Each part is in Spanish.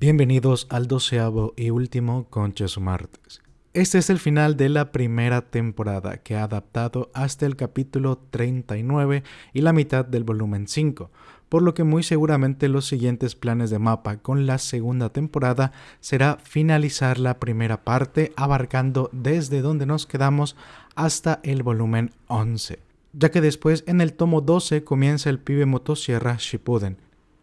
Bienvenidos al doceavo y último Conches Martes. Este es el final de la primera temporada que ha adaptado hasta el capítulo 39 y la mitad del volumen 5, por lo que muy seguramente los siguientes planes de mapa con la segunda temporada será finalizar la primera parte abarcando desde donde nos quedamos hasta el volumen 11, ya que después en el tomo 12 comienza el pibe motosierra Shippuden,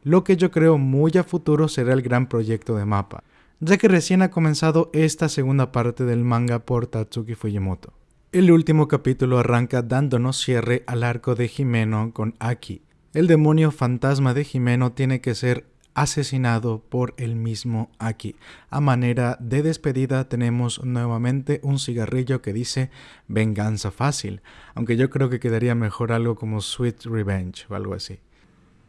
lo que yo creo muy a futuro será el gran proyecto de mapa, ya que recién ha comenzado esta segunda parte del manga por Tatsuki Fujimoto. El último capítulo arranca dándonos cierre al arco de Jimeno con Aki. El demonio fantasma de Jimeno tiene que ser asesinado por el mismo Aki. A manera de despedida tenemos nuevamente un cigarrillo que dice venganza fácil, aunque yo creo que quedaría mejor algo como Sweet Revenge o algo así.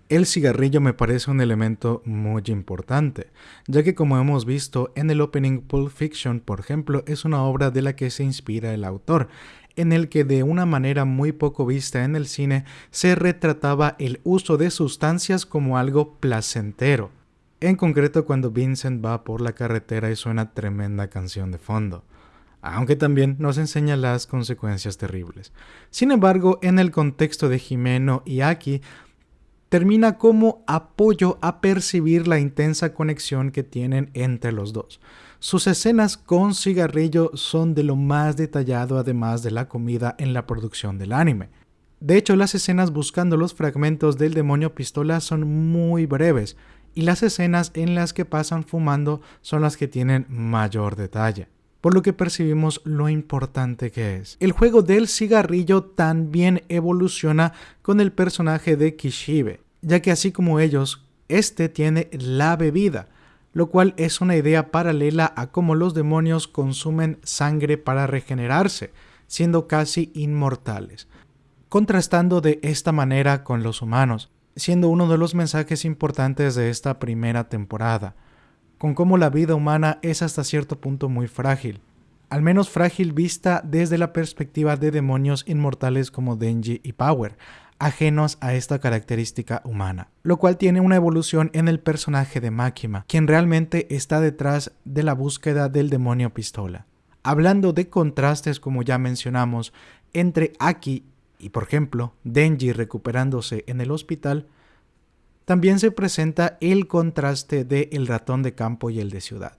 El cigarrillo me parece un elemento muy importante, ya que como hemos visto en el opening Pulp Fiction, por ejemplo, es una obra de la que se inspira el autor, en el que de una manera muy poco vista en el cine se retrataba el uso de sustancias como algo placentero. En concreto cuando Vincent va por la carretera y suena tremenda canción de fondo aunque también nos enseña las consecuencias terribles. Sin embargo, en el contexto de Jimeno y Aki, termina como apoyo a percibir la intensa conexión que tienen entre los dos. Sus escenas con cigarrillo son de lo más detallado además de la comida en la producción del anime. De hecho, las escenas buscando los fragmentos del demonio pistola son muy breves, y las escenas en las que pasan fumando son las que tienen mayor detalle por lo que percibimos lo importante que es. El juego del cigarrillo también evoluciona con el personaje de Kishibe, ya que así como ellos, este tiene la bebida, lo cual es una idea paralela a cómo los demonios consumen sangre para regenerarse, siendo casi inmortales, contrastando de esta manera con los humanos, siendo uno de los mensajes importantes de esta primera temporada con cómo la vida humana es hasta cierto punto muy frágil, al menos frágil vista desde la perspectiva de demonios inmortales como Denji y Power, ajenos a esta característica humana, lo cual tiene una evolución en el personaje de Makima, quien realmente está detrás de la búsqueda del demonio pistola. Hablando de contrastes como ya mencionamos, entre Aki y por ejemplo Denji recuperándose en el hospital, también se presenta el contraste de el ratón de campo y el de ciudad.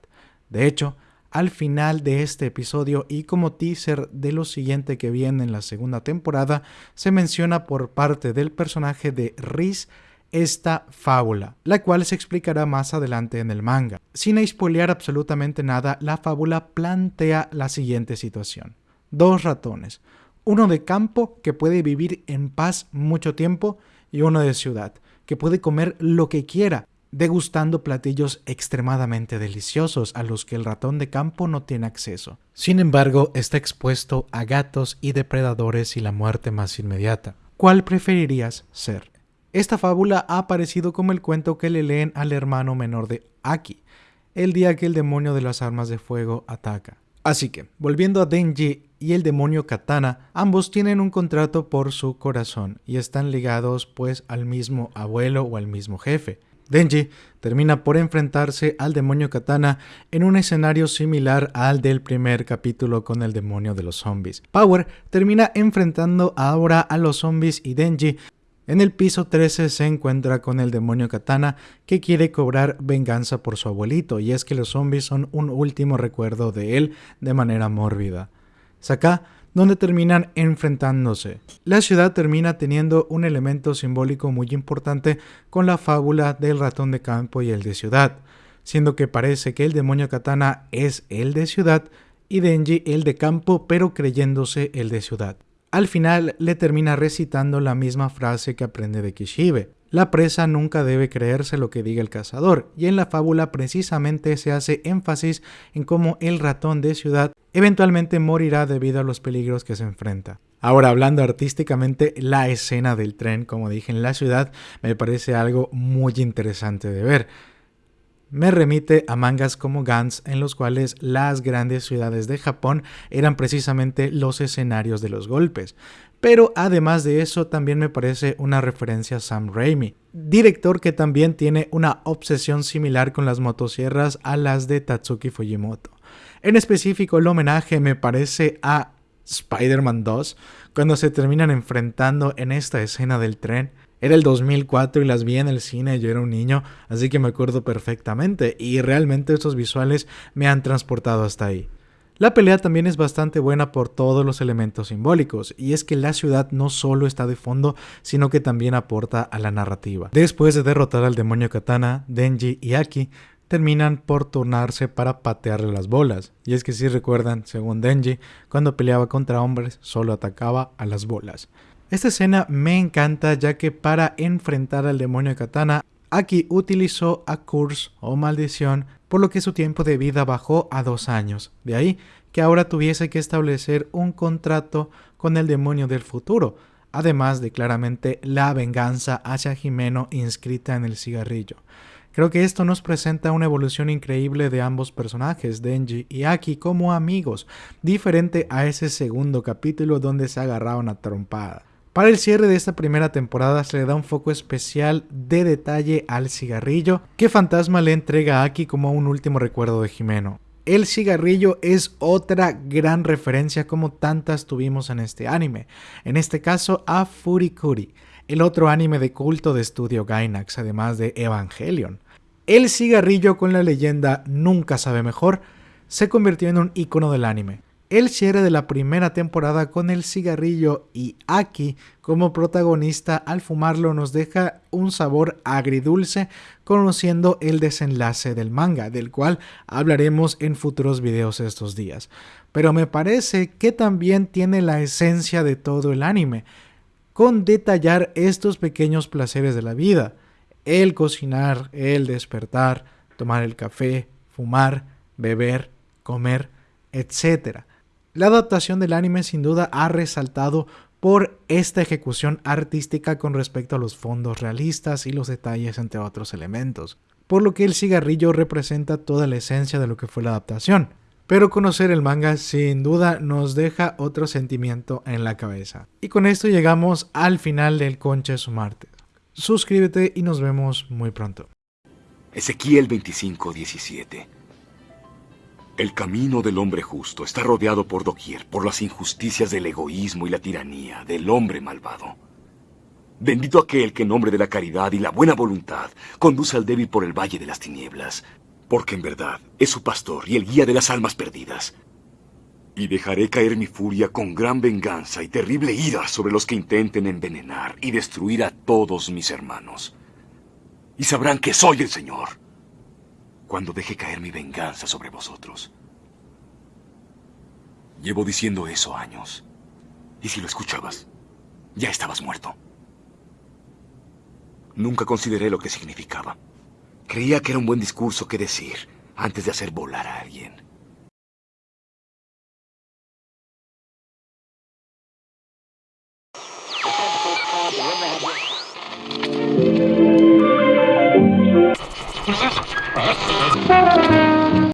De hecho, al final de este episodio y como teaser de lo siguiente que viene en la segunda temporada, se menciona por parte del personaje de Riz esta fábula, la cual se explicará más adelante en el manga. Sin spoilear absolutamente nada, la fábula plantea la siguiente situación. Dos ratones, uno de campo que puede vivir en paz mucho tiempo y uno de ciudad que puede comer lo que quiera, degustando platillos extremadamente deliciosos a los que el ratón de campo no tiene acceso. Sin embargo, está expuesto a gatos y depredadores y la muerte más inmediata. ¿Cuál preferirías ser? Esta fábula ha aparecido como el cuento que le leen al hermano menor de Aki, el día que el demonio de las armas de fuego ataca. Así que, volviendo a Denji y el demonio Katana, ambos tienen un contrato por su corazón y están ligados pues al mismo abuelo o al mismo jefe. Denji termina por enfrentarse al demonio Katana en un escenario similar al del primer capítulo con el demonio de los zombies. Power termina enfrentando ahora a los zombies y Denji en el piso 13 se encuentra con el demonio Katana que quiere cobrar venganza por su abuelito y es que los zombies son un último recuerdo de él de manera mórbida. Acá donde terminan enfrentándose. La ciudad termina teniendo un elemento simbólico muy importante con la fábula del ratón de campo y el de ciudad, siendo que parece que el demonio Katana es el de ciudad y Denji el de campo pero creyéndose el de ciudad. Al final le termina recitando la misma frase que aprende de Kishibe. La presa nunca debe creerse lo que diga el cazador, y en la fábula precisamente se hace énfasis en cómo el ratón de ciudad eventualmente morirá debido a los peligros que se enfrenta. Ahora, hablando artísticamente, la escena del tren, como dije en la ciudad, me parece algo muy interesante de ver. Me remite a mangas como Gantz en los cuales las grandes ciudades de Japón eran precisamente los escenarios de los golpes. Pero además de eso también me parece una referencia a Sam Raimi, director que también tiene una obsesión similar con las motosierras a las de Tatsuki Fujimoto. En específico el homenaje me parece a Spider-Man 2 cuando se terminan enfrentando en esta escena del tren era el 2004 y las vi en el cine, yo era un niño, así que me acuerdo perfectamente y realmente estos visuales me han transportado hasta ahí. La pelea también es bastante buena por todos los elementos simbólicos, y es que la ciudad no solo está de fondo, sino que también aporta a la narrativa. Después de derrotar al demonio Katana, Denji y Aki terminan por turnarse para patearle las bolas. Y es que si recuerdan, según Denji, cuando peleaba contra hombres solo atacaba a las bolas. Esta escena me encanta ya que para enfrentar al demonio Katana, Aki utilizó a Curse o Maldición, por lo que su tiempo de vida bajó a dos años. De ahí que ahora tuviese que establecer un contrato con el demonio del futuro, además de claramente la venganza hacia Jimeno inscrita en el cigarrillo. Creo que esto nos presenta una evolución increíble de ambos personajes, Denji y Aki, como amigos, diferente a ese segundo capítulo donde se agarraban a trompada. Para el cierre de esta primera temporada se le da un foco especial de detalle al cigarrillo que Fantasma le entrega a Aki como un último recuerdo de Jimeno. El cigarrillo es otra gran referencia como tantas tuvimos en este anime, en este caso a Furikuri, el otro anime de culto de estudio Gainax, además de Evangelion. El cigarrillo con la leyenda Nunca sabe mejor se convirtió en un icono del anime el cierre de la primera temporada con el cigarrillo y Aki como protagonista al fumarlo nos deja un sabor agridulce conociendo el desenlace del manga, del cual hablaremos en futuros videos estos días. Pero me parece que también tiene la esencia de todo el anime, con detallar estos pequeños placeres de la vida, el cocinar, el despertar, tomar el café, fumar, beber, comer, etc la adaptación del anime sin duda ha resaltado por esta ejecución artística con respecto a los fondos realistas y los detalles entre otros elementos, por lo que el cigarrillo representa toda la esencia de lo que fue la adaptación. Pero conocer el manga sin duda nos deja otro sentimiento en la cabeza. Y con esto llegamos al final del Concha su martes. Suscríbete y nos vemos muy pronto. Ezequiel 25:17 el camino del hombre justo está rodeado por doquier por las injusticias del egoísmo y la tiranía del hombre malvado. Bendito aquel que en nombre de la caridad y la buena voluntad conduce al débil por el valle de las tinieblas, porque en verdad es su pastor y el guía de las almas perdidas. Y dejaré caer mi furia con gran venganza y terrible ira sobre los que intenten envenenar y destruir a todos mis hermanos. Y sabrán que soy el Señor cuando deje caer mi venganza sobre vosotros. Llevo diciendo eso años. Y si lo escuchabas, ya estabas muerto. Nunca consideré lo que significaba. Creía que era un buen discurso que decir antes de hacer volar a alguien.